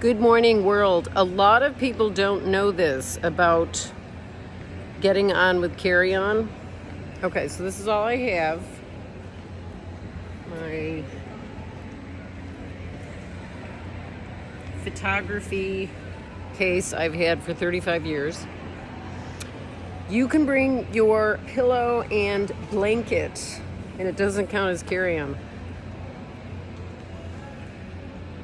Good morning, world. A lot of people don't know this about getting on with carry on. Okay, so this is all I have. My photography case I've had for 35 years. You can bring your pillow and blanket, and it doesn't count as carry on.